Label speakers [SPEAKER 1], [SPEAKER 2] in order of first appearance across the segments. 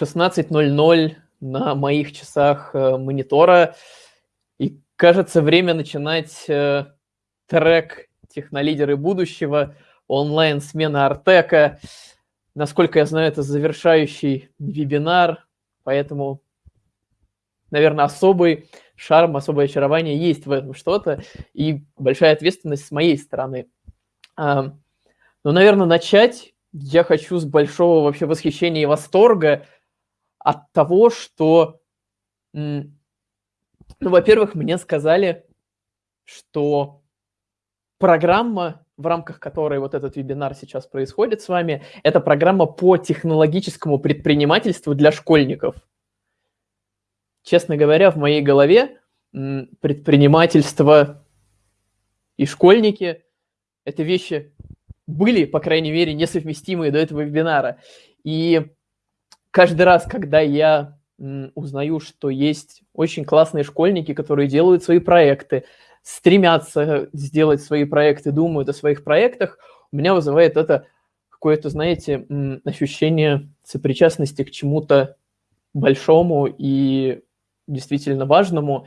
[SPEAKER 1] 16.00 на моих часах э, монитора. И кажется, время начинать э, трек «Технолидеры будущего», онлайн-смена Артека. Насколько я знаю, это завершающий вебинар, поэтому, наверное, особый шарм, особое очарование есть в этом что-то, и большая ответственность с моей стороны. Но, наверное, начать я хочу с большого вообще восхищения и восторга от того, что, ну, во-первых, мне сказали, что программа, в рамках которой вот этот вебинар сейчас происходит с вами, это программа по технологическому предпринимательству для школьников. Честно говоря, в моей голове предпринимательство и школьники – это вещи были, по крайней мере, несовместимые до этого вебинара. И каждый раз, когда я узнаю, что есть очень классные школьники, которые делают свои проекты, стремятся сделать свои проекты, думают о своих проектах, у меня вызывает это какое-то, знаете, ощущение сопричастности к чему-то большому и действительно важному.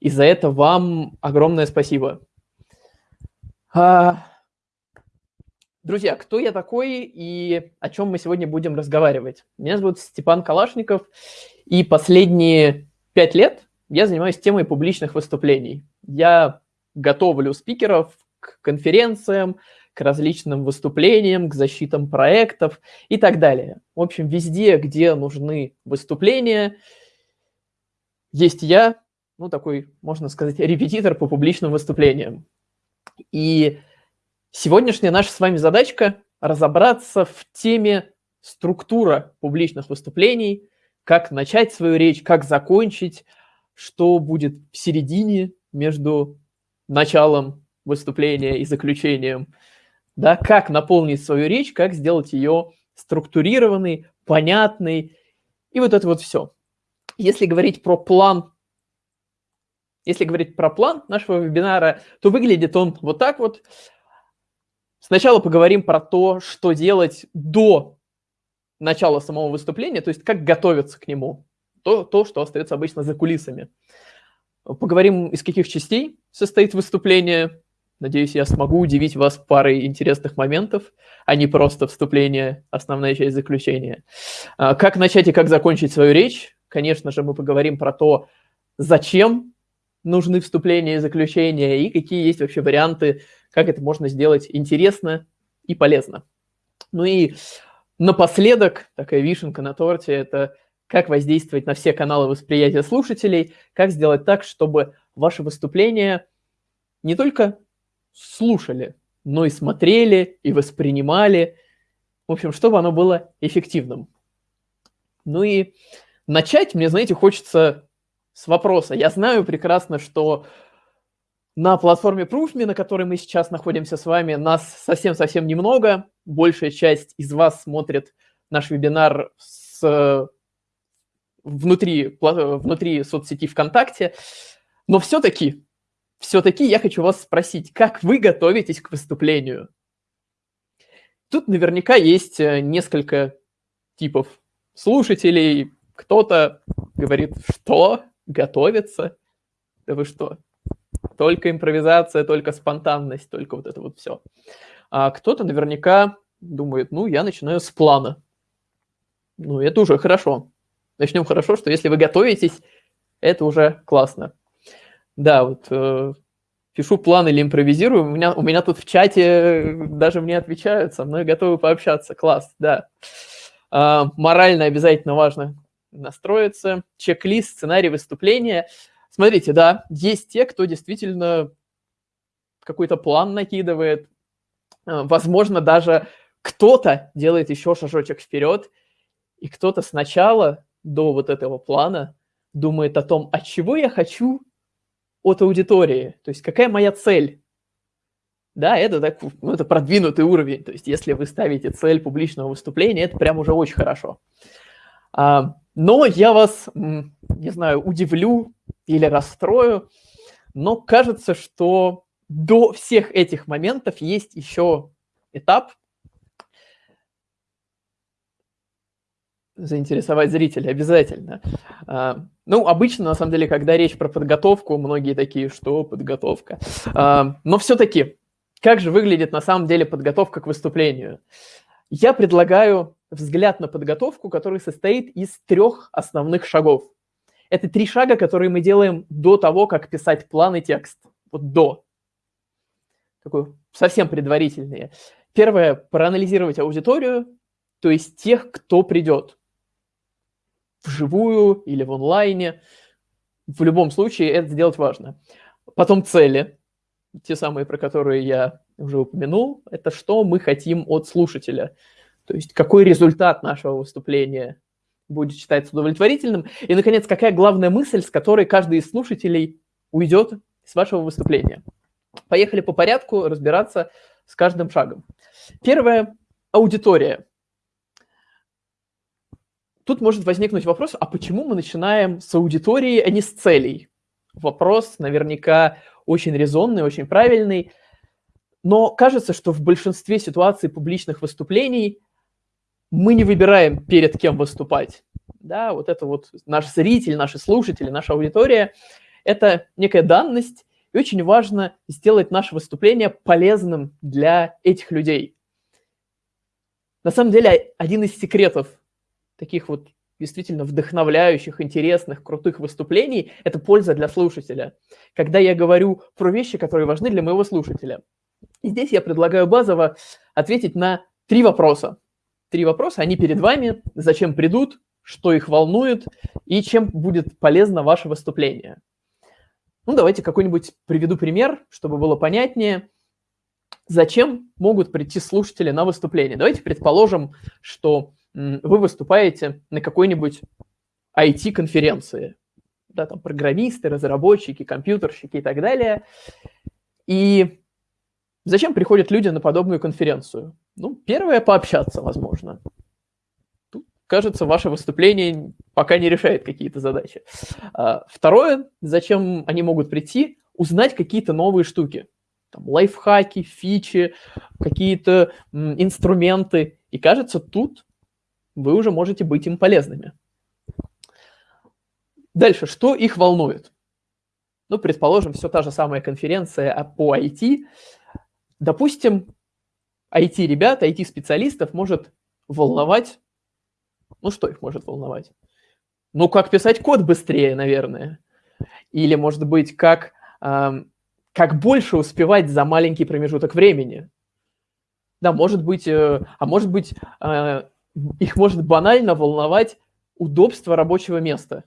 [SPEAKER 1] И за это вам огромное спасибо. А, Друзья, кто я такой и о чем мы сегодня будем разговаривать? Меня зовут Степан Калашников, и последние пять лет я занимаюсь темой публичных выступлений. Я готовлю спикеров к конференциям, к различным выступлениям, к защитам проектов и так далее. В общем, везде, где нужны выступления, есть я, ну, такой, можно сказать, репетитор по публичным выступлениям. И Сегодняшняя наша с вами задачка – разобраться в теме структура публичных выступлений, как начать свою речь, как закончить, что будет в середине между началом выступления и заключением, да, как наполнить свою речь, как сделать ее структурированной, понятной, и вот это вот все. Если говорить про план, если говорить про план нашего вебинара, то выглядит он вот так вот – Сначала поговорим про то, что делать до начала самого выступления, то есть как готовиться к нему, то, то что остается обычно за кулисами. Поговорим, из каких частей состоит выступление. Надеюсь, я смогу удивить вас парой интересных моментов, а не просто вступление, основная часть заключения. А, как начать и как закончить свою речь? Конечно же, мы поговорим про то, зачем нужны вступления и заключения, и какие есть вообще варианты как это можно сделать интересно и полезно. Ну и напоследок, такая вишенка на торте, это как воздействовать на все каналы восприятия слушателей, как сделать так, чтобы ваши выступления не только слушали, но и смотрели, и воспринимали. В общем, чтобы оно было эффективным. Ну и начать мне, знаете, хочется с вопроса. Я знаю прекрасно, что на платформе ProofMe, на которой мы сейчас находимся с вами, нас совсем-совсем немного. Большая часть из вас смотрит наш вебинар с, внутри, внутри соцсети ВКонтакте. Но все-таки, все-таки я хочу вас спросить, как вы готовитесь к выступлению? Тут наверняка есть э, несколько типов слушателей. Кто-то говорит, что готовится? Да вы что? Только импровизация, только спонтанность, только вот это вот все. А кто-то наверняка думает, ну, я начинаю с плана. Ну, это уже хорошо. Начнем хорошо, что если вы готовитесь, это уже классно. Да, вот э, пишу план или импровизирую, у меня, у меня тут в чате даже мне отвечают, со мной готовы пообщаться. Класс, да. А, морально обязательно важно настроиться. Чек-лист, сценарий выступления – Смотрите, да, есть те, кто действительно какой-то план накидывает. Э, возможно, даже кто-то делает еще шажочек вперед, и кто-то сначала до вот этого плана думает о том, от чего я хочу от аудитории, то есть какая моя цель. Да, это, так, ну, это продвинутый уровень, то есть если вы ставите цель публичного выступления, это прям уже очень хорошо. А, но я вас, не знаю, удивлю или расстрою, но кажется, что до всех этих моментов есть еще этап. заинтересовать зрителей обязательно. А, ну, обычно, на самом деле, когда речь про подготовку, многие такие, что подготовка. А, но все-таки, как же выглядит на самом деле подготовка к выступлению? Я предлагаю взгляд на подготовку, который состоит из трех основных шагов. Это три шага, которые мы делаем до того, как писать план и текст. Вот до. Такой совсем предварительные. Первое – проанализировать аудиторию, то есть тех, кто придет вживую или в онлайне. В любом случае это сделать важно. Потом цели, те самые, про которые я уже упомянул, это что мы хотим от слушателя. То есть какой результат нашего выступления будет считаться удовлетворительным. И, наконец, какая главная мысль, с которой каждый из слушателей уйдет с вашего выступления. Поехали по порядку разбираться с каждым шагом. Первое – аудитория. Тут может возникнуть вопрос, а почему мы начинаем с аудитории, а не с целей? Вопрос наверняка очень резонный, очень правильный, но кажется, что в большинстве ситуаций публичных выступлений мы не выбираем, перед кем выступать. Да, вот это вот наш зритель, наши слушатели, наша аудитория – это некая данность, и очень важно сделать наше выступление полезным для этих людей. На самом деле, один из секретов таких вот действительно вдохновляющих, интересных, крутых выступлений – это польза для слушателя. Когда я говорю про вещи, которые важны для моего слушателя. И здесь я предлагаю базово ответить на три вопроса. Три вопроса, они перед вами, зачем придут, что их волнует и чем будет полезно ваше выступление. Ну, давайте какой-нибудь приведу пример, чтобы было понятнее. Зачем могут прийти слушатели на выступление? Давайте предположим, что вы выступаете на какой-нибудь IT-конференции, да, там программисты, разработчики, компьютерщики и так далее. И зачем приходят люди на подобную конференцию? Ну, первое, пообщаться, возможно. Тут, кажется, ваше выступление пока не решает какие-то задачи. А, второе, зачем они могут прийти? Узнать какие-то новые штуки. Там, лайфхаки, фичи, какие-то инструменты. И кажется, тут вы уже можете быть им полезными. Дальше, что их волнует? Ну, предположим, все та же самая конференция по IT. Допустим, IT-ребят, IT-специалистов может волновать... Ну, что их может волновать? Ну, как писать код быстрее, наверное. Или, может быть, как, э, как больше успевать за маленький промежуток времени. Да, может быть, э, а может быть, э, их может банально волновать удобство рабочего места.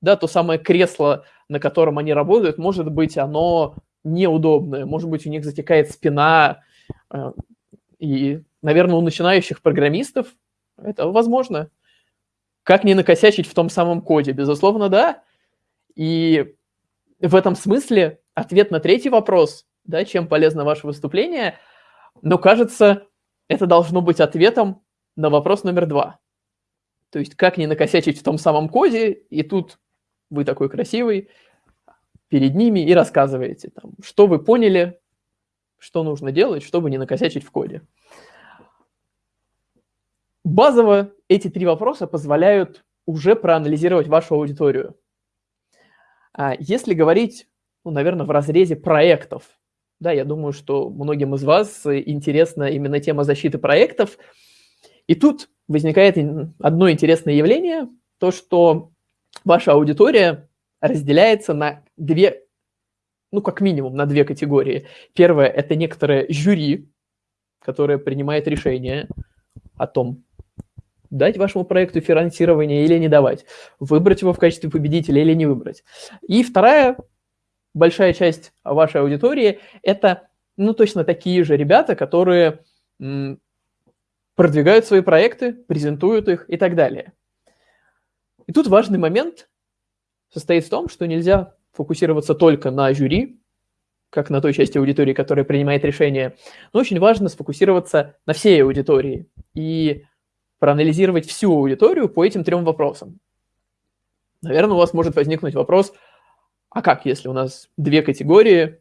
[SPEAKER 1] Да, то самое кресло, на котором они работают, может быть, оно неудобное, может быть, у них затекает спина. Э, и, наверное, у начинающих программистов это возможно. Как не накосячить в том самом коде? Безусловно, да. И в этом смысле ответ на третий вопрос, да, чем полезно ваше выступление, но кажется, это должно быть ответом на вопрос номер два. То есть как не накосячить в том самом коде, и тут вы такой красивый перед ними и рассказываете, там, что вы поняли, что нужно делать, чтобы не накосячить в коде. Базово эти три вопроса позволяют уже проанализировать вашу аудиторию. А если говорить, ну, наверное, в разрезе проектов, да, я думаю, что многим из вас интересна именно тема защиты проектов – и тут возникает одно интересное явление, то, что ваша аудитория разделяется на две, ну, как минимум, на две категории. Первое – это некоторое жюри, которое принимает решение о том, дать вашему проекту финансирование или не давать, выбрать его в качестве победителя или не выбрать. И вторая большая часть вашей аудитории – это, ну, точно такие же ребята, которые продвигают свои проекты, презентуют их и так далее. И тут важный момент состоит в том, что нельзя фокусироваться только на жюри, как на той части аудитории, которая принимает решения, но очень важно сфокусироваться на всей аудитории и проанализировать всю аудиторию по этим трем вопросам. Наверное, у вас может возникнуть вопрос, а как, если у нас две категории,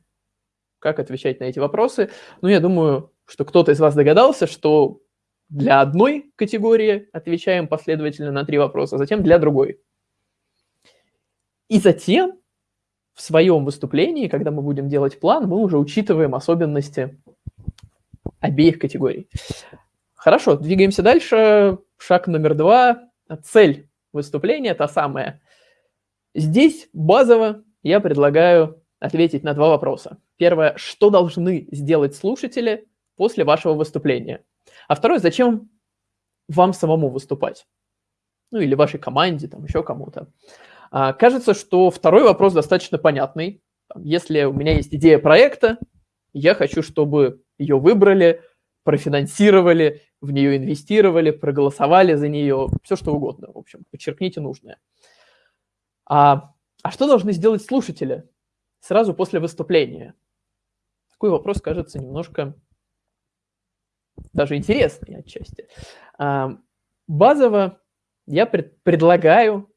[SPEAKER 1] как отвечать на эти вопросы? Ну, я думаю, что кто-то из вас догадался, что для одной категории отвечаем последовательно на три вопроса, затем для другой. И затем в своем выступлении, когда мы будем делать план, мы уже учитываем особенности обеих категорий. Хорошо, двигаемся дальше. Шаг номер два. Цель выступления та самая. Здесь базово я предлагаю ответить на два вопроса. Первое, что должны сделать слушатели после вашего выступления? А второе, зачем вам самому выступать? Ну или вашей команде, там еще кому-то. А, кажется, что второй вопрос достаточно понятный. Если у меня есть идея проекта, я хочу, чтобы ее выбрали, профинансировали, в нее инвестировали, проголосовали за нее, все что угодно. В общем, подчеркните нужное. А, а что должны сделать слушатели сразу после выступления? Такой вопрос кажется немножко даже интересный отчасти. А, базово я пред, предлагаю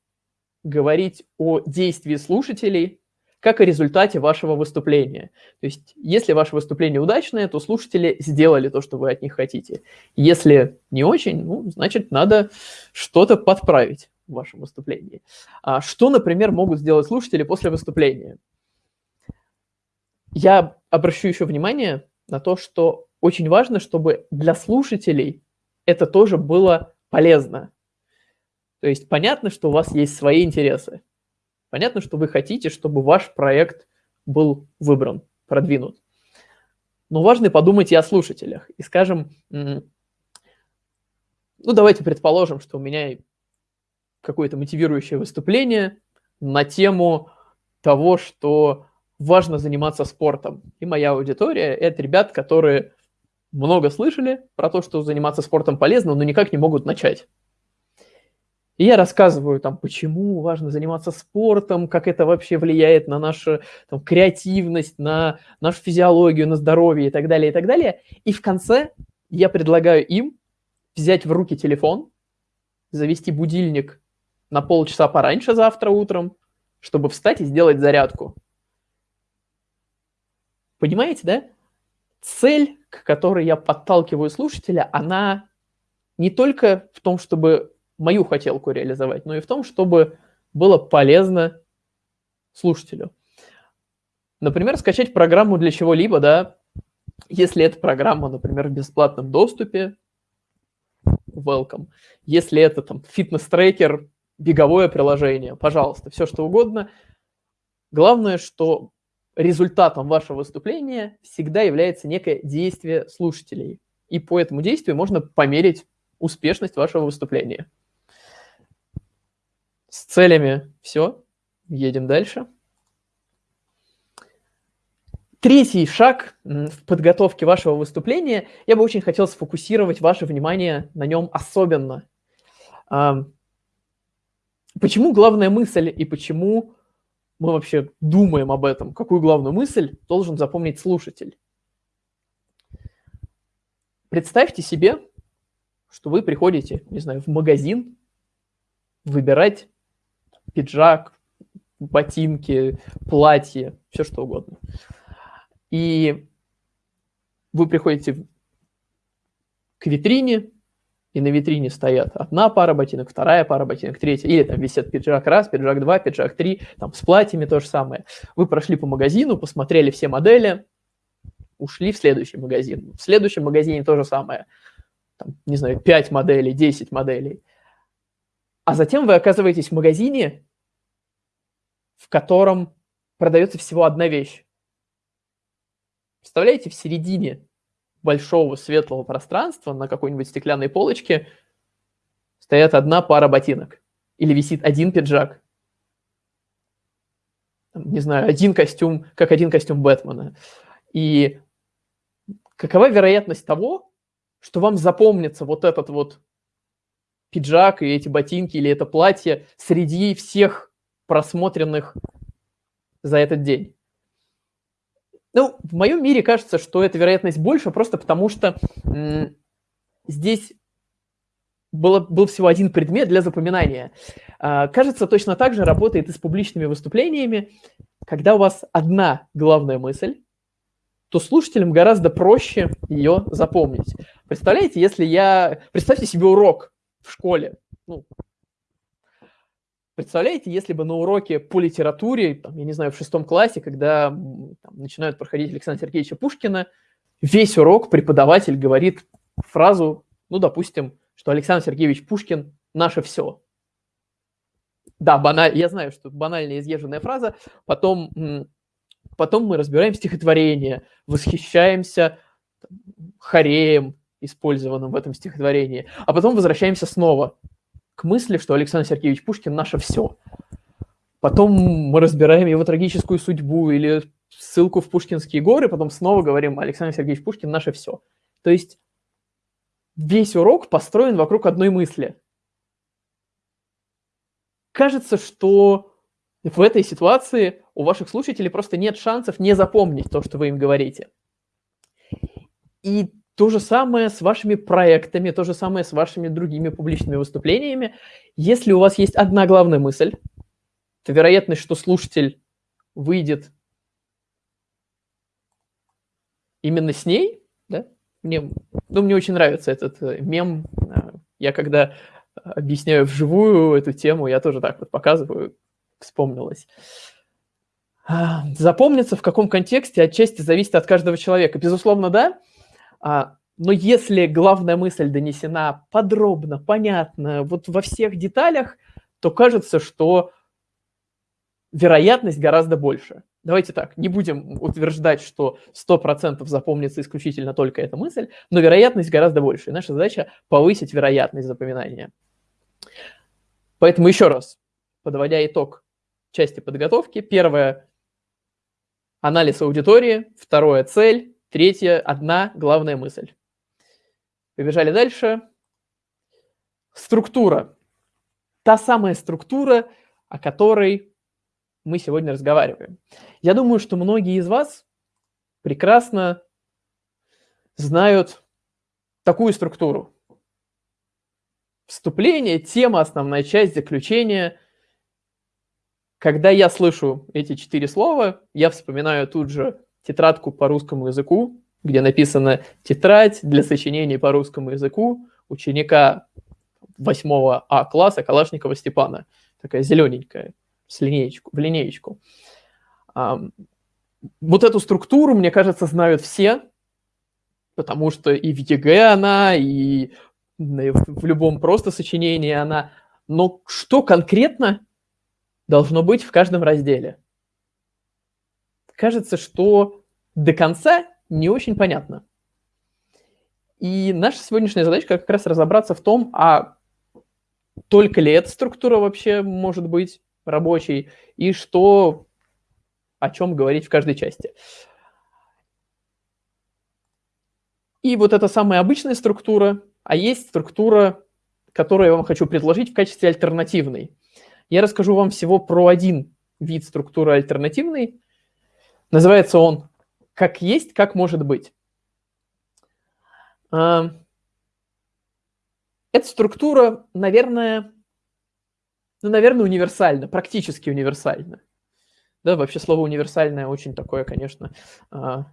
[SPEAKER 1] говорить о действии слушателей как о результате вашего выступления. То есть, если ваше выступление удачное, то слушатели сделали то, что вы от них хотите. Если не очень, ну, значит, надо что-то подправить в вашем выступлении. А что, например, могут сделать слушатели после выступления? Я обращу еще внимание на то, что очень важно, чтобы для слушателей это тоже было полезно. То есть понятно, что у вас есть свои интересы. Понятно, что вы хотите, чтобы ваш проект был выбран, продвинут. Но важно подумать и о слушателях. И скажем, ну давайте предположим, что у меня какое-то мотивирующее выступление на тему того, что важно заниматься спортом. И моя аудитория – это ребят, которые много слышали про то, что заниматься спортом полезно, но никак не могут начать. И я рассказываю, там, почему важно заниматься спортом, как это вообще влияет на нашу там, креативность, на нашу физиологию, на здоровье и так далее, и так далее. И в конце я предлагаю им взять в руки телефон, завести будильник на полчаса пораньше завтра утром, чтобы встать и сделать зарядку. Понимаете, да? Цель, к которой я подталкиваю слушателя, она не только в том, чтобы мою хотелку реализовать, но и в том, чтобы было полезно слушателю. Например, скачать программу для чего-либо, да, если эта программа, например, в бесплатном доступе, welcome. Если это там фитнес-трекер, беговое приложение, пожалуйста, все что угодно. Главное, что результатом вашего выступления всегда является некое действие слушателей. И по этому действию можно померить успешность вашего выступления. Целями все. Едем дальше. Третий шаг в подготовке вашего выступления. Я бы очень хотел сфокусировать ваше внимание на нем особенно. Почему главная мысль и почему мы вообще думаем об этом? Какую главную мысль должен запомнить слушатель? Представьте себе, что вы приходите, не знаю, в магазин выбирать пиджак, ботинки, платье, все что угодно. И вы приходите к витрине, и на витрине стоят одна пара ботинок, вторая пара ботинок, третья, или там висят пиджак раз, пиджак два, пиджак три, там с платьями то же самое. Вы прошли по магазину, посмотрели все модели, ушли в следующий магазин. В следующем магазине то же самое. Там, не знаю, 5 моделей, 10 моделей. А затем вы оказываетесь в магазине, в котором продается всего одна вещь. Представляете, в середине большого светлого пространства на какой-нибудь стеклянной полочке стоят одна пара ботинок или висит один пиджак. Не знаю, один костюм, как один костюм Бэтмена. И какова вероятность того, что вам запомнится вот этот вот пиджак и эти ботинки или это платье среди всех просмотренных за этот день. Ну, в моем мире кажется, что эта вероятность больше, просто потому что здесь было, был всего один предмет для запоминания. А, кажется, точно так же работает и с публичными выступлениями. Когда у вас одна главная мысль, то слушателям гораздо проще ее запомнить. Представляете, если я... Представьте себе урок в школе. Ну, представляете, если бы на уроке по литературе, там, я не знаю, в шестом классе, когда там, начинают проходить Александра Сергеевича Пушкина, весь урок преподаватель говорит фразу, ну, допустим, что Александр Сергеевич Пушкин – наше все. Да, баналь, я знаю, что банальная изъезженная фраза. Потом, потом мы разбираем стихотворение, восхищаемся хореем, использованным в этом стихотворении, а потом возвращаемся снова к мысли, что Александр Сергеевич Пушкин – наше все. Потом мы разбираем его трагическую судьбу или ссылку в Пушкинские горы, потом снова говорим Александр Сергеевич Пушкин – наше все. То есть весь урок построен вокруг одной мысли. Кажется, что в этой ситуации у ваших слушателей просто нет шансов не запомнить то, что вы им говорите. И то же самое с вашими проектами, то же самое с вашими другими публичными выступлениями. Если у вас есть одна главная мысль, то вероятность, что слушатель выйдет именно с ней, да, мне, ну, мне очень нравится этот э, мем. Э, я когда объясняю вживую эту тему, я тоже так вот показываю, вспомнилось. А, запомнится в каком контексте отчасти зависит от каждого человека. Безусловно, да, но если главная мысль донесена подробно, понятно, вот во всех деталях, то кажется, что вероятность гораздо больше. Давайте так, не будем утверждать, что 100% запомнится исключительно только эта мысль, но вероятность гораздо больше. И наша задача повысить вероятность запоминания. Поэтому еще раз, подводя итог части подготовки, первое – анализ аудитории, второе – цель, третье – одна главная мысль. Побежали дальше. Структура. Та самая структура, о которой мы сегодня разговариваем. Я думаю, что многие из вас прекрасно знают такую структуру. Вступление, тема, основная часть, заключение. Когда я слышу эти четыре слова, я вспоминаю тут же тетрадку по русскому языку, где написано «Тетрадь для сочинений по русскому языку ученика 8 А класса Калашникова Степана». Такая зелененькая с линеечку, в линеечку. Вот эту структуру, мне кажется, знают все, потому что и в ЕГЭ она, и в любом просто сочинении она. Но что конкретно должно быть в каждом разделе? Кажется, что до конца не очень понятно. И наша сегодняшняя задачка как раз разобраться в том, а только ли эта структура вообще может быть, рабочий, и что, о чем говорить в каждой части. И вот эта самая обычная структура, а есть структура, которую я вам хочу предложить в качестве альтернативной. Я расскажу вам всего про один вид структуры альтернативной. Называется он «Как есть, как может быть». А, эта структура, наверное, ну, наверное, универсально, практически универсально. Да, вообще слово универсальное очень такое, конечно, а,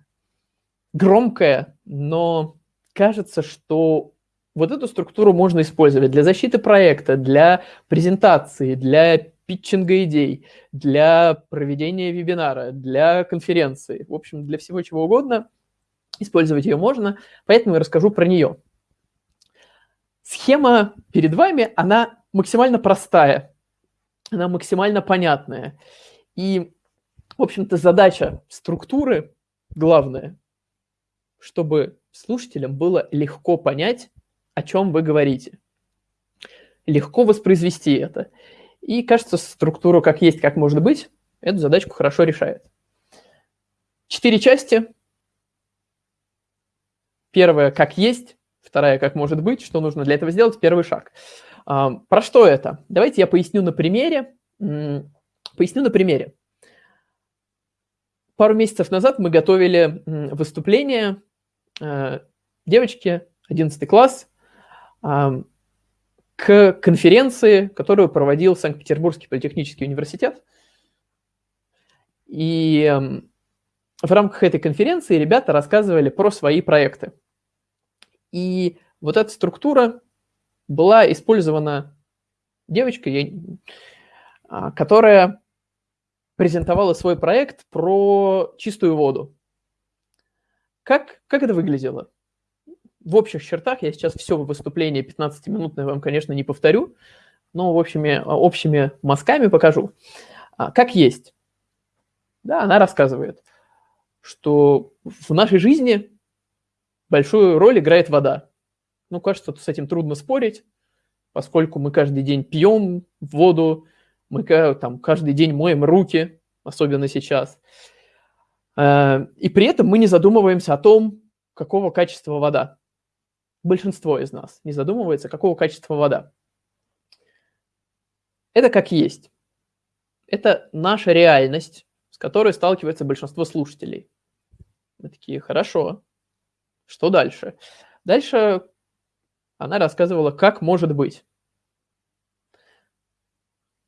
[SPEAKER 1] громкое, но кажется, что вот эту структуру можно использовать для защиты проекта, для презентации, для питчинга идей, для проведения вебинара, для конференции. В общем, для всего чего угодно использовать ее можно, поэтому я расскажу про нее. Схема перед вами, она максимально простая она максимально понятная. И, в общем-то, задача структуры главная, чтобы слушателям было легко понять, о чем вы говорите. Легко воспроизвести это. И, кажется, структура как есть, как может быть, эту задачку хорошо решает. Четыре части. Первая – как есть, вторая – как может быть, что нужно для этого сделать, первый шаг – про что это? Давайте я поясню на примере. Поясню на примере. Пару месяцев назад мы готовили выступление э, девочки, 11 класс, к конференции, которую проводил Санкт-Петербургский политехнический университет. И в рамках этой конференции ребята рассказывали про свои проекты. И вот эта структура была использована девочкой, а, которая презентовала свой проект про чистую воду. Как, как это выглядело? В общих чертах я сейчас все выступление 15-минутное вам, конечно, не повторю, но общими, общими мазками покажу. А, как есть. Да, она рассказывает, что в нашей жизни большую роль играет вода. Ну, кажется, с этим трудно спорить, поскольку мы каждый день пьем воду, мы там каждый день моем руки, особенно сейчас. Э, и при этом мы не задумываемся о том, какого качества вода. Большинство из нас не задумывается, какого качества вода. Это как есть. Это наша реальность, с которой сталкивается большинство слушателей. Мы такие, хорошо, что дальше? Дальше она рассказывала, как может быть.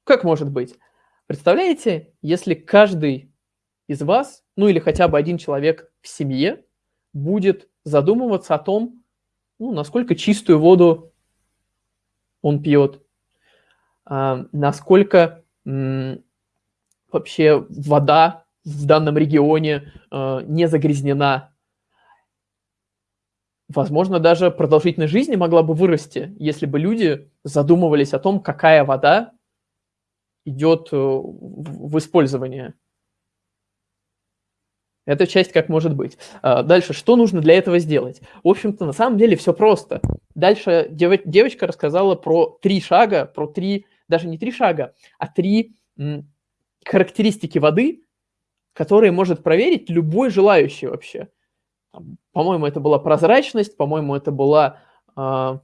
[SPEAKER 1] Как может быть? Представляете, если каждый из вас, ну или хотя бы один человек в семье, будет задумываться о том, ну, насколько чистую воду он пьет, а, насколько вообще вода в данном регионе а, не загрязнена. Возможно, даже продолжительность жизни могла бы вырасти, если бы люди задумывались о том, какая вода идет э, в использование. Эта часть как может быть. А, дальше, что нужно для этого сделать? В общем-то, на самом деле все просто. Дальше девочка рассказала про три шага, про три, даже не три шага, а три характеристики воды, которые может проверить любой желающий вообще. По-моему, это была прозрачность, по-моему, это была... А,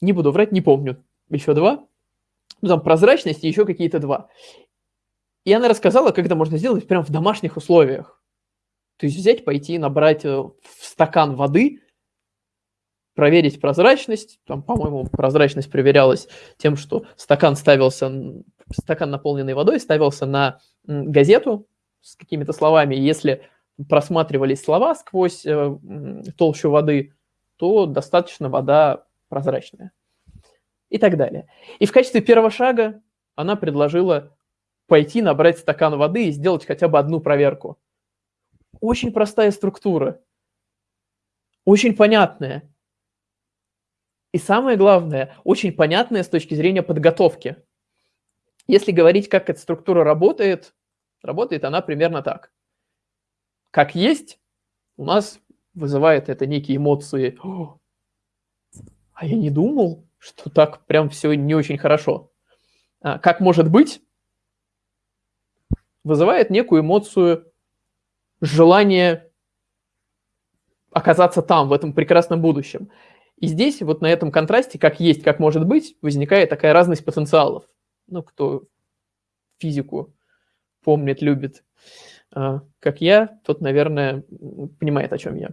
[SPEAKER 1] не буду врать, не помню. Еще два ну, там прозрачность и еще какие-то два. И она рассказала, как это можно сделать прямо в домашних условиях. То есть взять, пойти, набрать э, в стакан воды, проверить прозрачность. Там, по-моему, прозрачность проверялась тем, что стакан ставился, стакан наполненный водой ставился на газету с какими-то словами. Если просматривались слова сквозь э, толщу воды, то достаточно вода прозрачная и так далее. И в качестве первого шага она предложила пойти набрать стакан воды и сделать хотя бы одну проверку. Очень простая структура, очень понятная. И самое главное, очень понятная с точки зрения подготовки. Если говорить, как эта структура работает, работает она примерно так. Как есть, у нас вызывает это некие эмоции. А я не думал, что так прям все не очень хорошо. А, как может быть, вызывает некую эмоцию желание оказаться там, в этом прекрасном будущем. И здесь, вот на этом контрасте, как есть, как может быть, возникает такая разность потенциалов. Ну, кто физику помнит, любит, а, как я, тот, наверное, понимает, о чем я.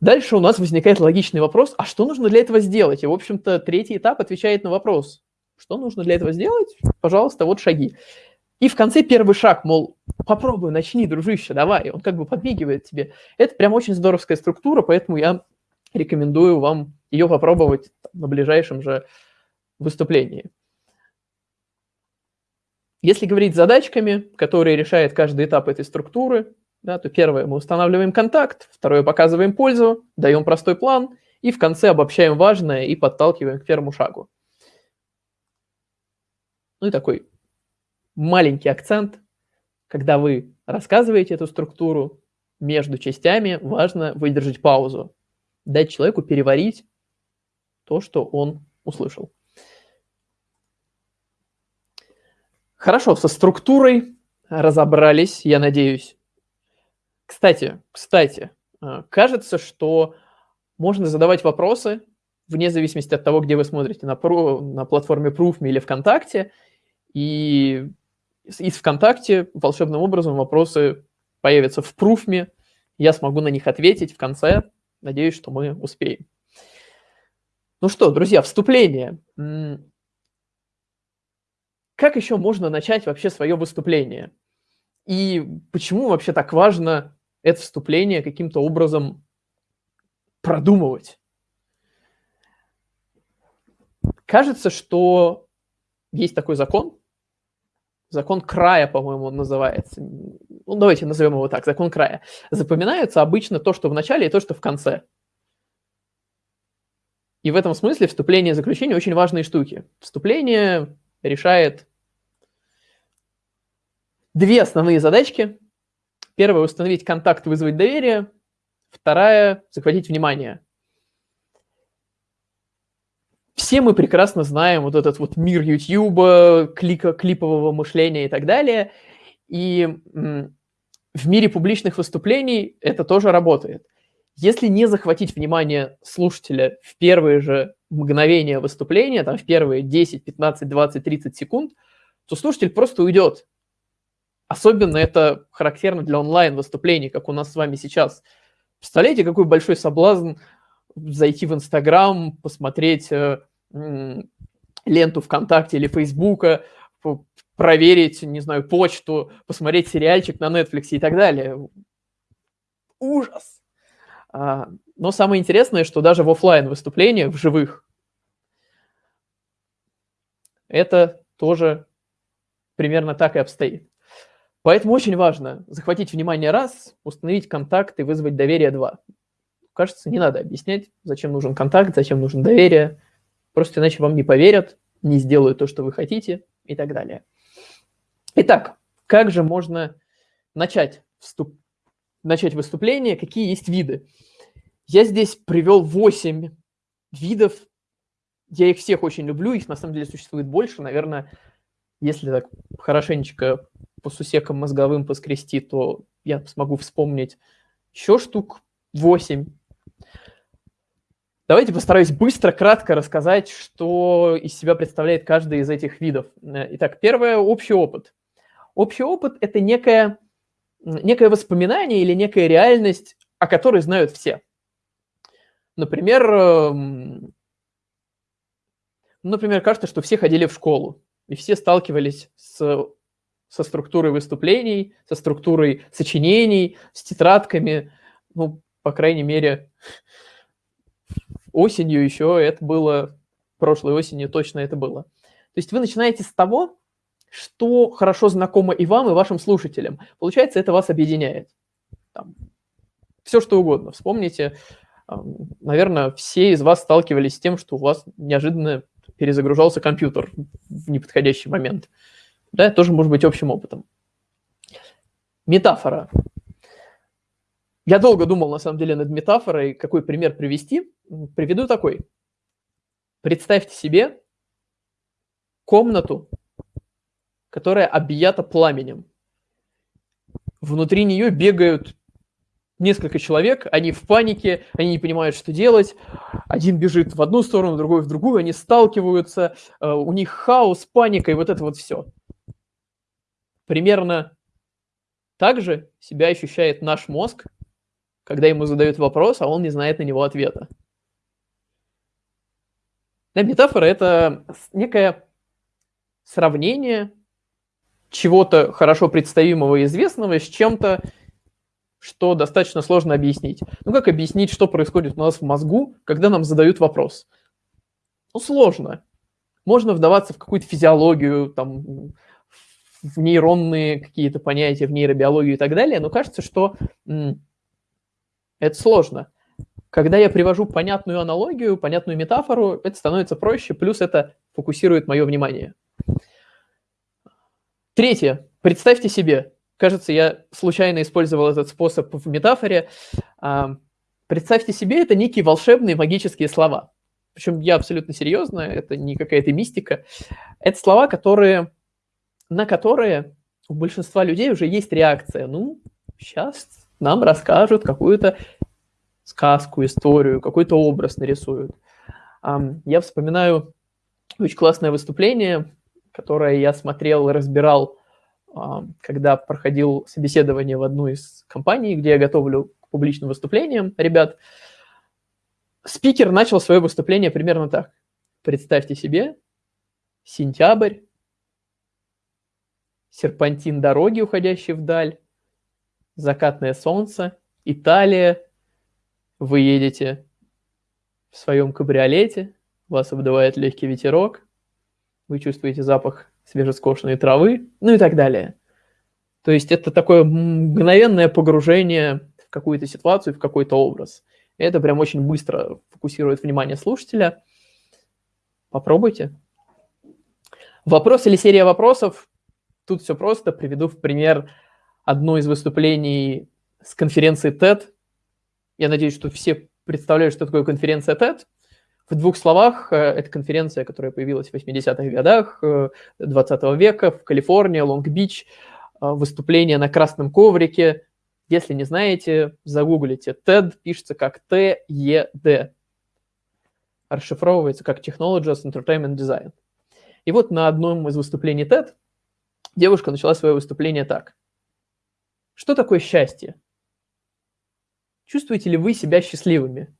[SPEAKER 1] Дальше у нас возникает логичный вопрос, а что нужно для этого сделать? И, в общем-то, третий этап отвечает на вопрос, что нужно для этого сделать? Пожалуйста, вот шаги. И в конце первый шаг, мол, попробуй, начни, дружище, давай. Он как бы подмигивает тебе. Это прям очень здоровская структура, поэтому я рекомендую вам ее попробовать на ближайшем же выступлении. Если говорить задачками, которые решает каждый этап этой структуры, да, то первое, мы устанавливаем контакт, второе, показываем пользу, даем простой план, и в конце обобщаем важное и подталкиваем к первому шагу. Ну и такой маленький акцент, когда вы рассказываете эту структуру, между частями важно выдержать паузу, дать человеку переварить то, что он услышал. Хорошо, со структурой разобрались, я надеюсь. Кстати, кстати, э, кажется, что можно задавать вопросы вне зависимости от того, где вы смотрите, на, про, на платформе Proofme или ВКонтакте, и из ВКонтакте волшебным образом вопросы появятся в Proofme, я смогу на них ответить в конце, надеюсь, что мы успеем. Ну что, друзья, вступление. Как еще можно начать вообще свое выступление? И почему вообще так важно это вступление каким-то образом продумывать. Кажется, что есть такой закон, закон края, по-моему, он называется. Ну, давайте назовем его так, закон края. Запоминается обычно то, что в начале, и то, что в конце. И в этом смысле вступление и заключение очень важные штуки. Вступление решает две основные задачки. Первая – установить контакт, вызвать доверие. Вторая – захватить внимание. Все мы прекрасно знаем вот этот вот мир YouTube, клика, клипового мышления и так далее. И в мире публичных выступлений это тоже работает. Если не захватить внимание слушателя в первые же мгновения выступления, там в первые 10, 15, 20, 30 секунд, то слушатель просто уйдет. Особенно это характерно для онлайн-выступлений, как у нас с вами сейчас. Представляете, какой большой соблазн зайти в Инстаграм, посмотреть э, ленту ВКонтакте или Фейсбука, проверить, не знаю, почту, посмотреть сериальчик на Netflix и так далее. Ужас! А, но самое интересное, что даже в офлайн выступлениях, в живых, это тоже примерно так и обстоит. Поэтому очень важно захватить внимание раз, установить контакт и вызвать доверие два. Кажется, не надо объяснять, зачем нужен контакт, зачем нужно доверие. Просто иначе вам не поверят, не сделают то, что вы хотите и так далее. Итак, как же можно начать, вступ... начать выступление, какие есть виды? Я здесь привел 8 видов. Я их всех очень люблю, их на самом деле существует больше. Наверное, если так хорошенечко по сусекам мозговым поскрести, то я смогу вспомнить еще штук 8. Давайте постараюсь быстро, кратко рассказать, что из себя представляет каждый из этих видов. Итак, первое – общий опыт. Общий опыт – это некое, некое воспоминание или некая реальность, о которой знают все. Например, эм, например, кажется, что все ходили в школу, и все сталкивались с, со структурой выступлений, со структурой сочинений, с тетрадками. Ну, по крайней мере, осенью еще это было, прошлой осенью точно это было. То есть вы начинаете с того, что хорошо знакомо и вам, и вашим слушателям. Получается, это вас объединяет. Там, все что угодно. Вспомните, наверное, все из вас сталкивались с тем, что у вас неожиданно перезагружался компьютер в неподходящий момент. Да, это тоже может быть общим опытом. Метафора. Я долго думал, на самом деле, над метафорой, какой пример привести. Приведу такой. Представьте себе комнату, которая объята пламенем. Внутри нее бегают несколько человек, они в панике, они не понимают, что делать. Один бежит в одну сторону, другой в другую, они сталкиваются, э, у них хаос, паника и вот это вот все. Примерно так же себя ощущает наш мозг, когда ему задают вопрос, а он не знает на него ответа. Да, метафора – это некое сравнение чего-то хорошо представимого и известного с чем-то, что достаточно сложно объяснить. Ну как объяснить, что происходит у нас в мозгу, когда нам задают вопрос? Ну сложно. Можно вдаваться в какую-то физиологию, там, в нейронные какие-то понятия, в нейробиологию и так далее, но кажется, что это сложно. Когда я привожу понятную аналогию, понятную метафору, это становится проще, плюс это фокусирует мое внимание. Третье. Представьте себе, кажется, я случайно использовал этот способ в метафоре. А, представьте себе, это некие волшебные магические слова. Причем я абсолютно серьезно, это не какая-то мистика. Это слова, которые, на которые у большинства людей уже есть реакция. Ну, сейчас нам расскажут какую-то сказку, историю, какой-то образ нарисуют. Я вспоминаю очень классное выступление которое я смотрел разбирал, когда проходил собеседование в одну из компаний, где я готовлю к публичным выступлениям ребят. Спикер начал свое выступление примерно так. Представьте себе, сентябрь, серпантин дороги, уходящий вдаль, закатное солнце, Италия, вы едете в своем кабриолете, вас обдувает легкий ветерок, вы чувствуете запах свежескошенной травы, ну и так далее. То есть это такое мгновенное погружение в какую-то ситуацию, в какой-то образ. Это прям очень быстро фокусирует внимание слушателя. Попробуйте. Вопрос или серия вопросов. Тут все просто. Приведу в пример одно из выступлений с конференции TED. Я надеюсь, что все представляют, что такое конференция TED. В двух словах, э, это конференция, которая появилась в 80-х годах 20 э, века в Калифорнии, Лонг-Бич, э, выступление на красном коврике. Если не знаете, загуглите. TED пишется как T-E-D. Расшифровывается как Technologies Entertainment Design. И вот на одном из выступлений TED девушка начала свое выступление так. Что такое счастье? Чувствуете ли вы себя счастливыми?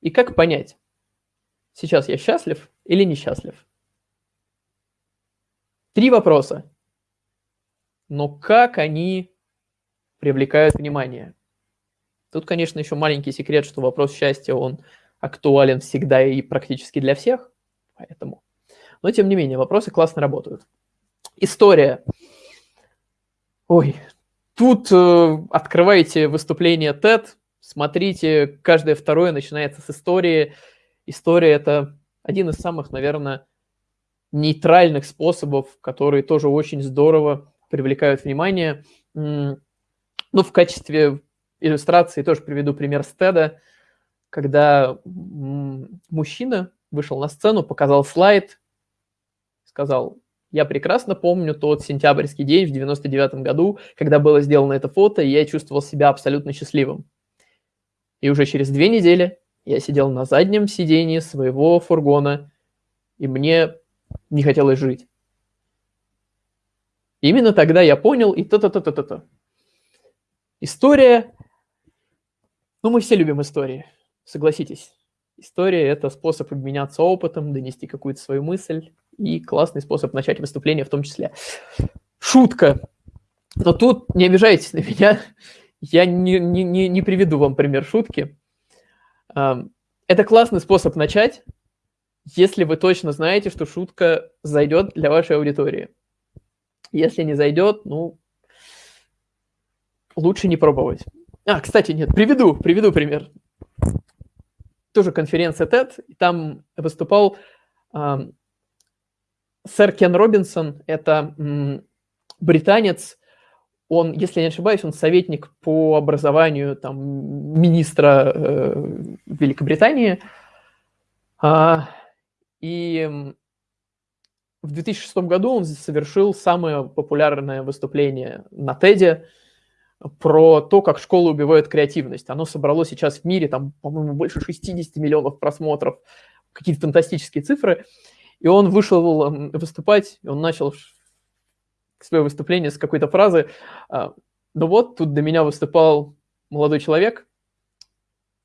[SPEAKER 1] И как понять, сейчас я счастлив или несчастлив? Три вопроса. Но как они привлекают внимание? Тут, конечно, еще маленький секрет, что вопрос счастья, он актуален всегда и практически для всех, поэтому. Но, тем не менее, вопросы классно работают. История. Ой, тут э, открываете выступление TED, Смотрите, каждое второе начинается с истории. История – это один из самых, наверное, нейтральных способов, которые тоже очень здорово привлекают внимание. Ну, в качестве иллюстрации тоже приведу пример Стеда, когда мужчина вышел на сцену, показал слайд, сказал, я прекрасно помню тот сентябрьский день в 99 году, когда было сделано это фото, и я чувствовал себя абсолютно счастливым. И уже через две недели я сидел на заднем сидении своего фургона, и мне не хотелось жить. именно тогда я понял и то-то-то-то-то. История... Ну, мы все любим истории, согласитесь. История – это способ обменяться опытом, донести какую-то свою мысль и классный способ начать выступление в том числе. Шутка. Но тут не обижайтесь на меня. Я не, не, не, не приведу вам пример шутки. Это классный способ начать, если вы точно знаете, что шутка зайдет для вашей аудитории. Если не зайдет, ну, лучше не пробовать. А, кстати, нет, приведу, приведу пример. Тоже конференция TED, там выступал сэр Кен Робинсон, это британец, он, если я не ошибаюсь, он советник по образованию там, министра э, Великобритании. А, и в 2006 году он совершил самое популярное выступление на TED про то, как школы убивают креативность. Оно собрало сейчас в мире, там, по-моему, больше 60 миллионов просмотров, какие-то фантастические цифры. И он вышел выступать, и он начал свое выступление с какой-то фразы. А, ну вот, тут до меня выступал молодой человек.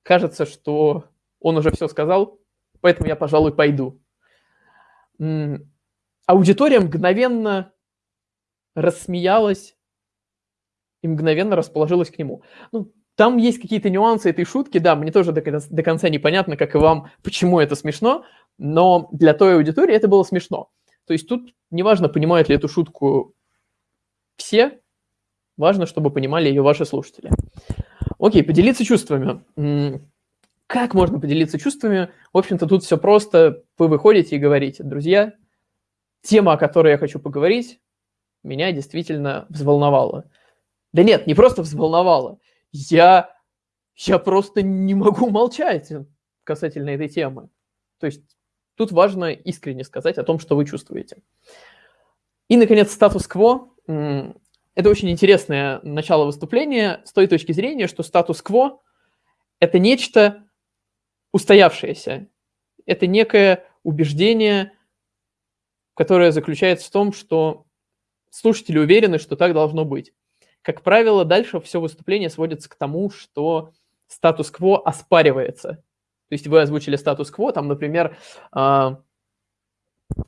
[SPEAKER 1] Кажется, что он уже все сказал, поэтому я, пожалуй, пойду. Аудитория мгновенно рассмеялась и мгновенно расположилась к нему. Ну, там есть какие-то нюансы этой шутки, да, мне тоже до, до конца непонятно, как и вам, почему это смешно, но для той аудитории это было смешно. То есть тут неважно, понимают ли эту шутку все, важно, чтобы понимали ее ваши слушатели. Окей, поделиться чувствами. Как можно поделиться чувствами? В общем-то, тут все просто. Вы выходите и говорите, друзья, тема, о которой я хочу поговорить, меня действительно взволновала. Да нет, не просто взволновала. Я, я просто не могу молчать касательно этой темы. То есть тут важно искренне сказать о том, что вы чувствуете. И, наконец, статус-кво это очень интересное начало выступления с той точки зрения, что статус-кво – это нечто устоявшееся. Это некое убеждение, которое заключается в том, что слушатели уверены, что так должно быть. Как правило, дальше все выступление сводится к тому, что статус-кво оспаривается. То есть вы озвучили статус-кво, там, например, а,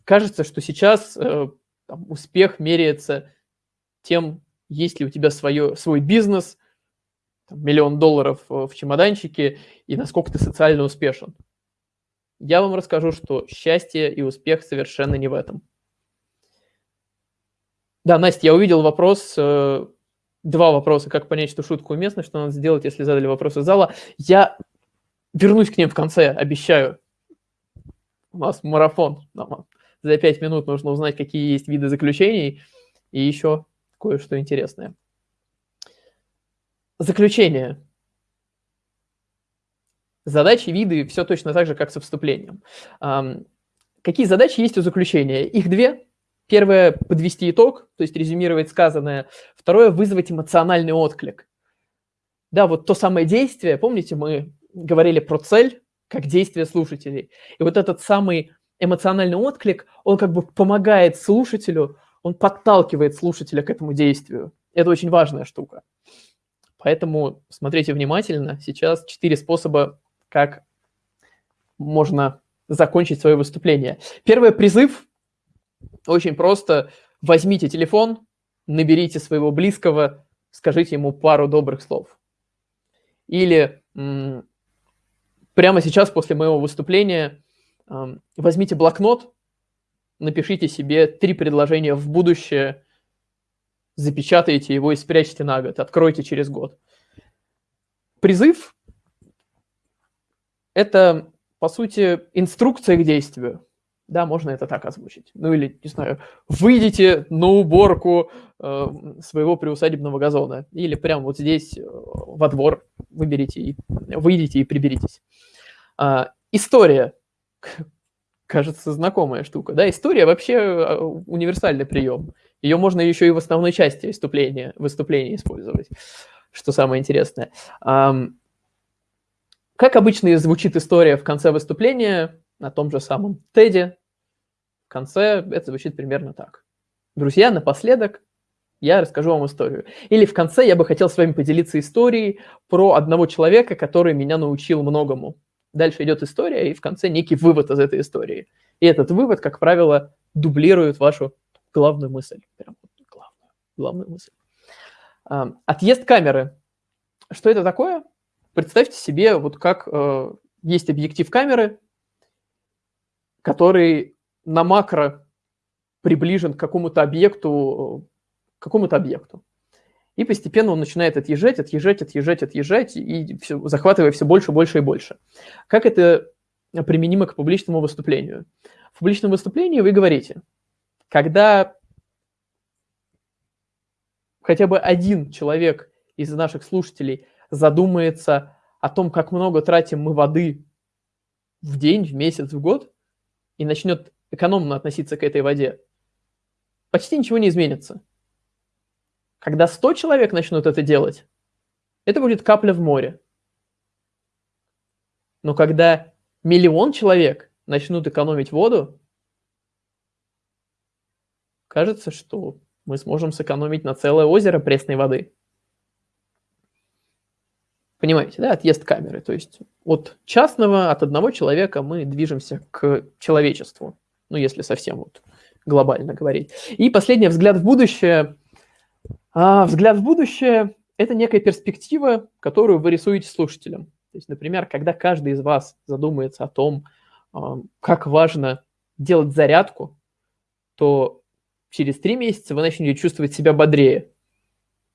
[SPEAKER 1] кажется, что сейчас э, там, успех меряется тем, есть ли у тебя свое, свой бизнес, миллион долларов в чемоданчике и насколько ты социально успешен. Я вам расскажу, что счастье и успех совершенно не в этом. Да, Настя, я увидел вопрос, э, два вопроса, как понять, что шутка уместна, что надо сделать, если задали вопросы из зала. Я вернусь к ним в конце, обещаю. У нас марафон. За пять минут нужно узнать, какие есть виды заключений и еще кое-что интересное. Заключение. Задачи, виды, все точно так же, как со вступлением. Какие задачи есть у заключения? Их две. Первое – подвести итог, то есть резюмировать сказанное. Второе – вызвать эмоциональный отклик. Да, вот то самое действие, помните, мы говорили про цель, как действие слушателей. И вот этот самый эмоциональный отклик, он как бы помогает слушателю, он подталкивает слушателя к этому действию. Это очень важная штука. Поэтому смотрите внимательно. Сейчас четыре способа, как можно закончить свое выступление. Первый призыв очень просто. Возьмите телефон, наберите своего близкого, скажите ему пару добрых слов. Или прямо сейчас, после моего выступления, возьмите блокнот, напишите себе три предложения в будущее, запечатайте его и спрячьте на год, откройте через год. Призыв – это, по сути, инструкция к действию. Да, можно это так озвучить. Ну или, не знаю, выйдите на уборку э, своего приусадебного газона. Или прямо вот здесь э, во двор выберите и выйдите и приберитесь. А, история. Кажется, знакомая штука. Да, история вообще э, универсальный прием. Ее можно еще и в основной части выступления, выступления использовать, что самое интересное. Как обычно звучит история в конце выступления, на том же самом теде, в конце это звучит примерно так. Друзья, напоследок я расскажу вам историю. Или в конце я бы хотел с вами поделиться историей про одного человека, который меня научил многому. Дальше идет история, и в конце некий вывод из этой истории. И этот вывод, как правило, дублирует вашу главную мысль. Прям главную, главную мысль. Отъезд камеры. Что это такое? Представьте себе, вот как э, есть объектив камеры, который на макро приближен к какому-то объекту, какому-то объекту. И постепенно он начинает отъезжать, отъезжать, отъезжать, отъезжать, и все, захватывая все больше, больше и больше. Как это применимо к публичному выступлению? В публичном выступлении вы говорите, когда хотя бы один человек из наших слушателей задумается о том, как много тратим мы воды в день, в месяц, в год, и начнет экономно относиться к этой воде, почти ничего не изменится. Когда 100 человек начнут это делать, это будет капля в море. Но когда миллион человек начнут экономить воду, кажется, что мы сможем сэкономить на целое озеро пресной воды. Понимаете, да, отъезд камеры. То есть от частного, от одного человека мы движемся к человечеству. Ну, если совсем вот глобально говорить. И последний взгляд в будущее. А, взгляд в будущее – это некая перспектива, которую вы рисуете слушателям. То есть, например, когда каждый из вас задумается о том, а, как важно делать зарядку, то через три месяца вы начнете чувствовать себя бодрее.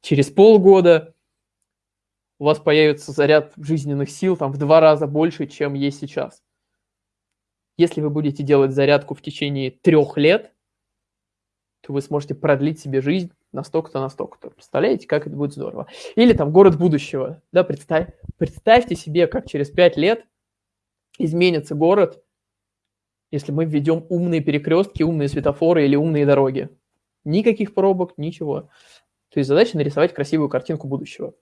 [SPEAKER 1] Через полгода у вас появится заряд жизненных сил там в два раза больше, чем есть сейчас. Если вы будете делать зарядку в течение трех лет, то вы сможете продлить себе жизнь настолько-то, настолько-то. Представляете, как это будет здорово. Или там город будущего. Да, представь, представьте себе, как через пять лет изменится город, если мы введем умные перекрестки, умные светофоры или умные дороги. Никаких пробок, ничего. То есть задача нарисовать красивую картинку будущего.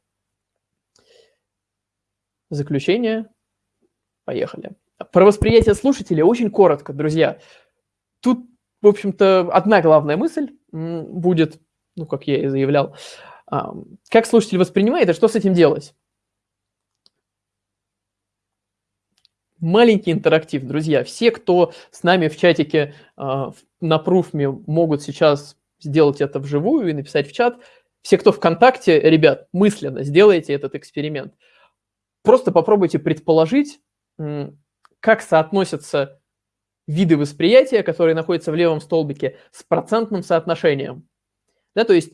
[SPEAKER 1] Заключение. Поехали. Про восприятие слушателя очень коротко, друзья. Тут, в общем-то, одна главная мысль будет, ну, как я и заявлял, как слушатель воспринимает и что с этим делать. маленький интерактив, друзья. Все, кто с нами в чатике э, на пруфме, могут сейчас сделать это вживую и написать в чат. все, кто ВКонтакте, ребят, мысленно сделайте этот эксперимент. Просто попробуйте предположить, как соотносятся виды восприятия, которые находятся в левом столбике, с процентным соотношением. Да, то есть,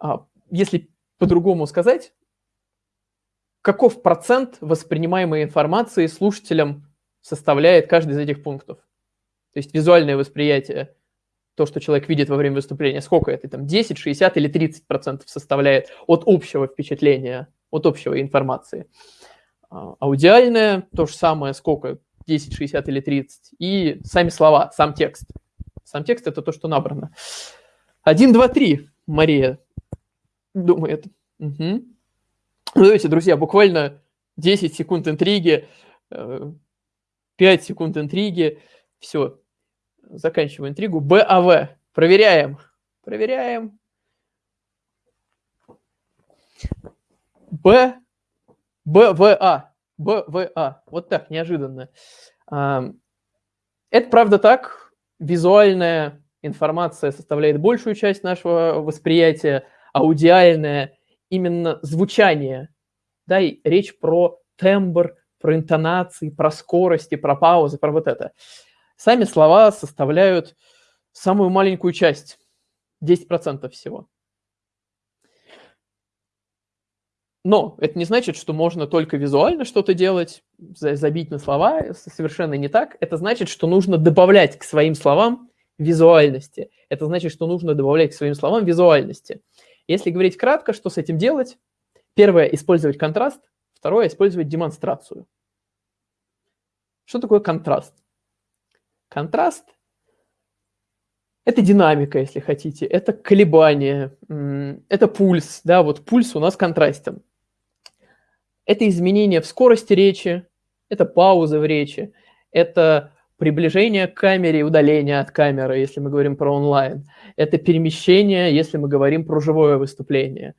[SPEAKER 1] а, если по-другому сказать, каков процент воспринимаемой информации слушателям составляет каждый из этих пунктов. То есть визуальное восприятие, то, что человек видит во время выступления, сколько это, там 10, 60 или 30 процентов составляет от общего впечатления, от общего информации. А, аудиальное, то же самое, сколько, 10, 60 или 30. И сами слова, сам текст. Сам текст – это то, что набрано. 1, 2, 3, Мария думает. Угу. Ну, давайте, друзья, буквально 10 секунд интриги, 5 э, секунд интриги. Все, заканчиваю интригу. БАВ. Проверяем. Проверяем. Б. БВА. БВА. Вот так, неожиданно. Это правда так. Визуальная информация составляет большую часть нашего восприятия, аудиальная именно звучание. Да, и речь про тембр, про интонации, про скорости, про паузы, про вот это. Сами слова составляют самую маленькую часть, 10% всего. Но это не значит, что можно только визуально что-то делать, забить на слова, совершенно не так. Это значит, что нужно добавлять к своим словам визуальности. Это значит, что нужно добавлять к своим словам визуальности. Если говорить кратко, что с этим делать? Первое – использовать контраст. Второе – использовать демонстрацию. Что такое контраст? Контраст – это динамика, если хотите, это колебание, это пульс. Да, вот пульс у нас контрастен. Это изменение в скорости речи, это пауза в речи, это приближение к камере и удаление от камеры, если мы говорим про онлайн. Это перемещение, если мы говорим про живое выступление.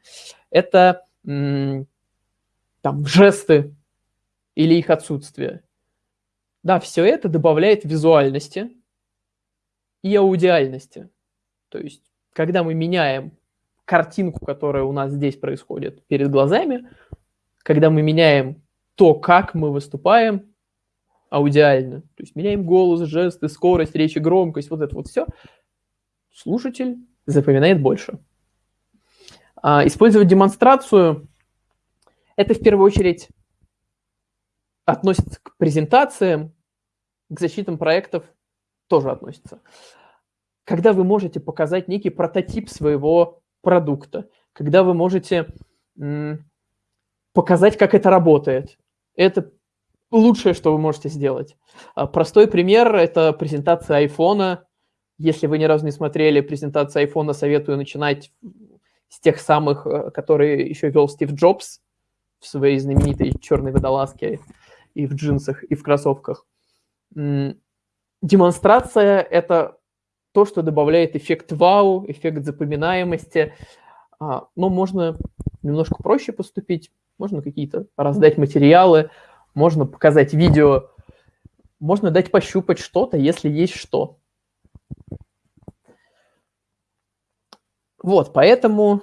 [SPEAKER 1] Это там, жесты или их отсутствие. Да, все это добавляет визуальности и аудиальности. То есть, когда мы меняем картинку, которая у нас здесь происходит перед глазами, когда мы меняем то, как мы выступаем, аудиально, то есть меняем голос, жесты, скорость речи, громкость, вот это вот все, слушатель запоминает больше. А, использовать демонстрацию – это в первую очередь относится к презентациям, к защитам проектов тоже относится. Когда вы можете показать некий прототип своего продукта, когда вы можете показать, как это работает. Это лучшее, что вы можете сделать. А, простой пример – это презентация айфона. Если вы ни разу не смотрели презентацию айфона, советую начинать с тех самых, э, которые еще вел Стив Джобс в своей знаменитой черной водолазке и в джинсах, и в кроссовках. Демонстрация – это то, что добавляет эффект вау, эффект запоминаемости. А, но можно немножко проще поступить. Можно какие-то раздать материалы, можно показать видео, можно дать пощупать что-то, если есть что. Вот, поэтому,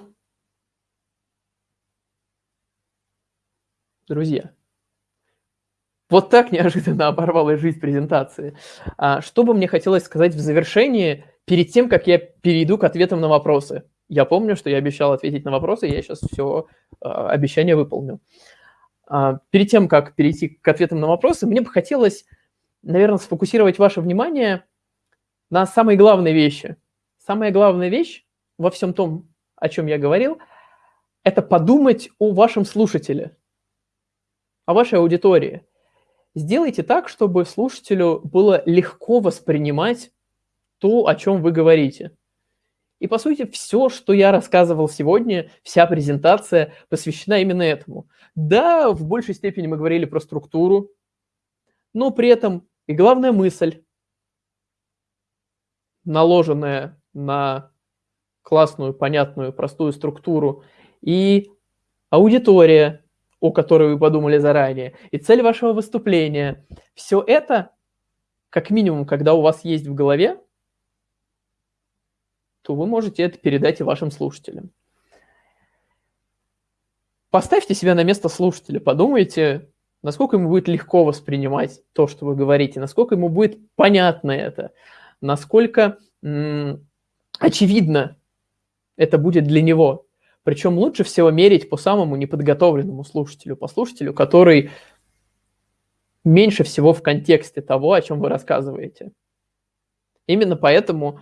[SPEAKER 1] друзья, вот так неожиданно оборвалась жизнь презентации. А, что бы мне хотелось сказать в завершении, перед тем, как я перейду к ответам на вопросы? Я помню, что я обещал ответить на вопросы, я сейчас все а, обещание выполню. А, перед тем, как перейти к ответам на вопросы, мне бы хотелось, наверное, сфокусировать ваше внимание на самой главной вещи. Самая главная вещь во всем том, о чем я говорил, это подумать о вашем слушателе, о вашей аудитории. Сделайте так, чтобы слушателю было легко воспринимать то, о чем вы говорите. И, по сути, все, что я рассказывал сегодня, вся презентация посвящена именно этому. Да, в большей степени мы говорили про структуру, но при этом и главная мысль, наложенная на классную, понятную, простую структуру, и аудитория, о которой вы подумали заранее, и цель вашего выступления. Все это, как минимум, когда у вас есть в голове, то вы можете это передать и вашим слушателям. поставьте себя на место слушателя, подумайте, насколько ему будет легко воспринимать то, что вы говорите, насколько ему будет понятно это, насколько очевидно это будет для него. Причем лучше всего мерить по самому неподготовленному слушателю, по слушателю, который меньше всего в контексте того, о чем вы рассказываете. Именно поэтому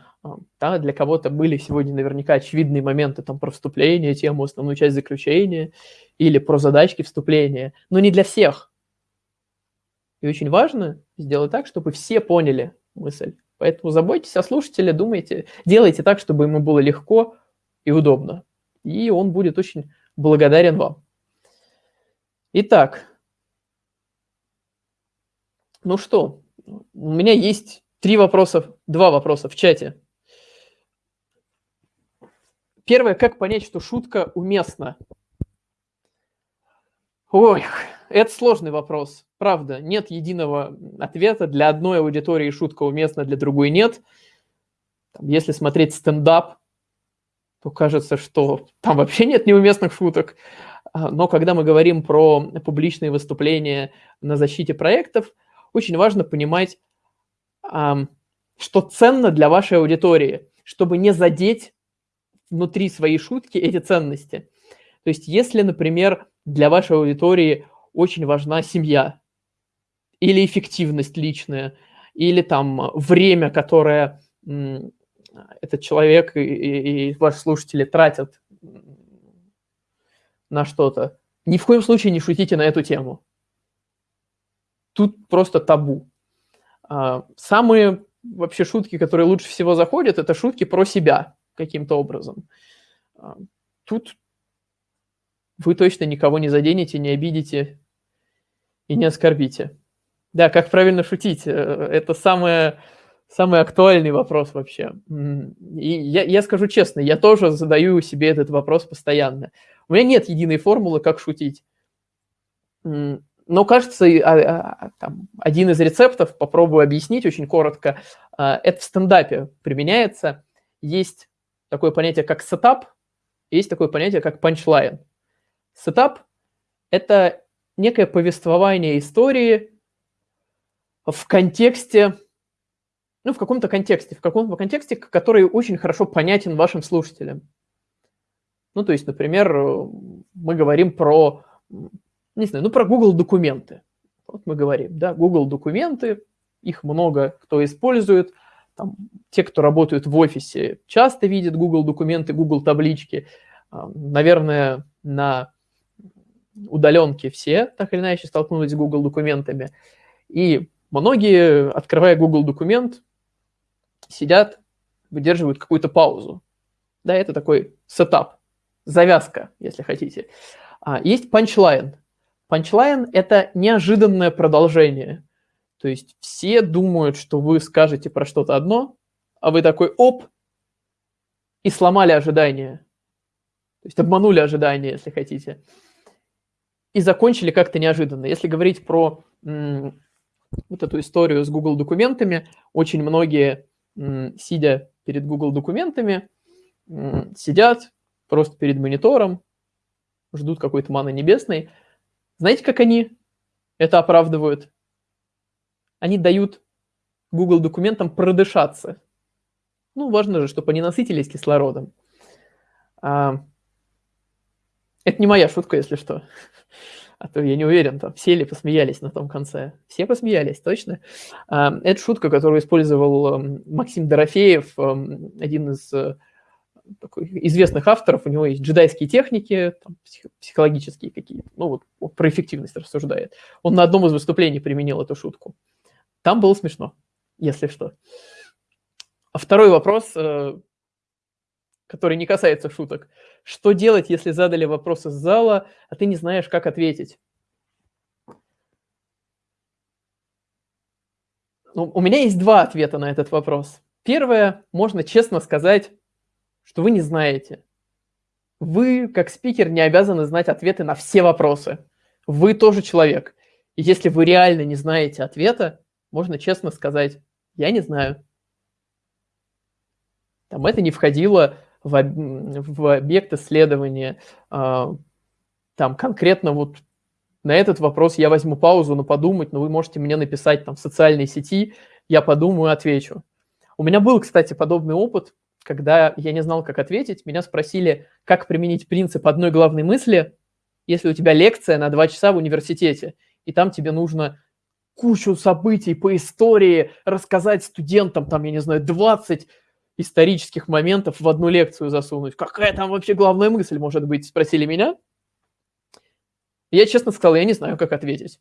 [SPEAKER 1] да, для кого-то были сегодня наверняка очевидные моменты там, про вступление, тему, основную часть заключения или про задачки вступления, но не для всех. И очень важно сделать так, чтобы все поняли мысль. Поэтому заботьтесь о слушателе, думайте, делайте так, чтобы ему было легко и удобно. И он будет очень благодарен вам. Итак, ну что, у меня есть три вопроса, два вопроса в чате. Первое, как понять, что шутка уместна? Ой, это сложный вопрос. Правда, нет единого ответа. Для одной аудитории шутка уместна, для другой нет. Если смотреть стендап, то кажется, что там вообще нет неуместных шуток. А, но когда мы говорим про публичные выступления на защите проектов, очень важно понимать, что ценно для вашей аудитории, чтобы не задеть внутри своей шутки эти ценности. То есть если, например, для вашей аудитории очень важна семья, или эффективность личная, или там время, которое этот человек и, и ваши слушатели тратят на что-то, ни в коем случае не шутите на эту тему. Тут просто табу. А, самые вообще шутки, которые лучше всего заходят, это шутки про себя каким-то образом. А, тут вы точно никого не заденете, не обидите и не оскорбите. Да, как правильно шутить? Э, это самое, самый актуальный вопрос вообще. И я, я скажу честно, я тоже задаю себе этот вопрос постоянно. У меня нет единой формулы, как шутить. Но, кажется, а, а, один из рецептов, попробую объяснить очень коротко, это в стендапе применяется. Есть такое понятие, как сетап, есть такое понятие, как панчлайн. Сетап – это некое повествование истории в контексте, ну, в каком-то контексте, в каком-то контексте, который очень хорошо понятен вашим слушателям. Ну, то есть, например, мы говорим про, не знаю, ну, про Google документы. Вот мы говорим, да, Google документы, их много кто использует, там, те, кто работают в офисе, часто видят Google документы, Google таблички. А, наверное, на удаленке все так или иначе столкнулись с Google документами. И многие, открывая Google документ, сидят, выдерживают какую-то паузу. Да, это такой сетап, завязка, если хотите. А, есть панчлайн. Панчлайн – это неожиданное продолжение. То есть все думают, что вы скажете про что-то одно, а вы такой оп, и сломали ожидания. То есть обманули ожидания, если хотите. И закончили как-то неожиданно. Если говорить про вот эту историю с Google документами, очень многие, сидя перед Google документами, сидят просто перед монитором, ждут какой-то маны небесной. Знаете, как они это оправдывают? Они дают Google документам продышаться. Ну, важно же, чтобы они насытились кислородом. А, это не моя шутка, если что. А то я не уверен, там все ли посмеялись на том конце. Все посмеялись, точно. А, это шутка, которую использовал эм, Максим Дорофеев, эм, один из э, такой, известных авторов. У него есть джедайские техники, там, психологические какие-то. Ну, вот про эффективность рассуждает. Он на одном из выступлений применил эту шутку. Там было смешно, если что. А второй вопрос, э, который не касается шуток. Что делать, если задали вопрос из зала, а ты не знаешь, как ответить? Ну, у меня есть два ответа на этот вопрос. Первое, можно честно сказать, что вы не знаете. Вы, как спикер, не обязаны знать ответы на все вопросы. Вы тоже человек. И если вы реально не знаете ответа, можно честно сказать, я не знаю. Там это не входило в, в объект исследования. А, там конкретно вот на этот вопрос я возьму паузу на подумать, но вы можете мне написать там в социальной сети, я подумаю, отвечу. У меня был, кстати, подобный опыт, когда я не знал, как ответить. Меня спросили, как применить принцип одной главной мысли, если у тебя лекция на два часа в университете, и там тебе нужно кучу событий по истории рассказать студентам, там, я не знаю, 20 исторических моментов в одну лекцию засунуть. Какая там вообще главная мысль может быть, спросили меня. Я честно сказал, я не знаю, как ответить.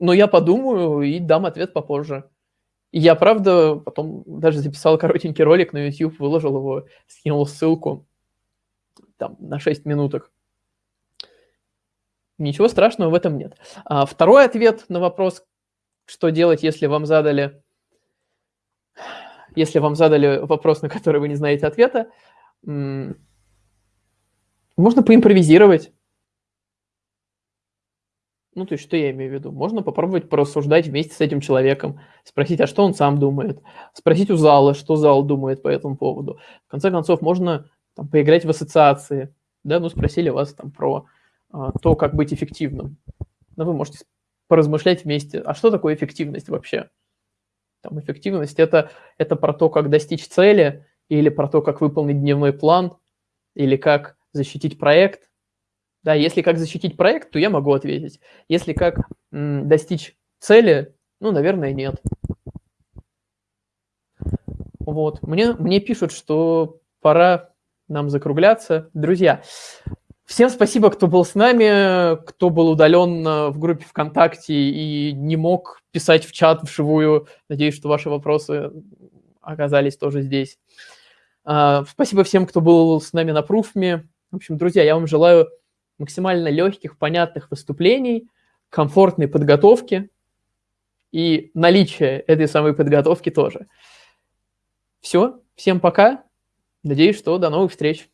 [SPEAKER 1] Но я подумаю и дам ответ попозже. Я, правда, потом даже записал коротенький ролик на YouTube, выложил его, скинул ссылку там на 6 минуток. Ничего страшного в этом нет. А второй ответ на вопрос, что делать, если вам задали, если вам задали вопрос, на который вы не знаете ответа, можно поимпровизировать. Ну, то есть, что я имею в виду? Можно попробовать порассуждать вместе с этим человеком, спросить, а что он сам думает, спросить у зала, что зал думает по этому поводу. В конце концов, можно там, поиграть в ассоциации, да, ну, спросили вас там про а, то, как быть эффективным. Но вы можете поразмышлять вместе, а что такое эффективность вообще? Там эффективность это, это про то, как достичь цели, или про то, как выполнить дневной план, или как защитить проект, да, если как защитить проект, то я могу ответить. Если как достичь цели, ну, наверное, нет. Вот. Мне, мне пишут, что пора нам закругляться. Друзья, всем спасибо, кто был с нами, кто был удален в группе ВКонтакте и не мог писать в чат вживую. Надеюсь, что ваши вопросы оказались тоже здесь. А, спасибо всем, кто был с нами на пруфме. В общем, друзья, я вам желаю максимально легких, понятных выступлений, комфортной подготовки и наличия этой самой подготовки тоже. Все, всем пока. Надеюсь, что до новых встреч.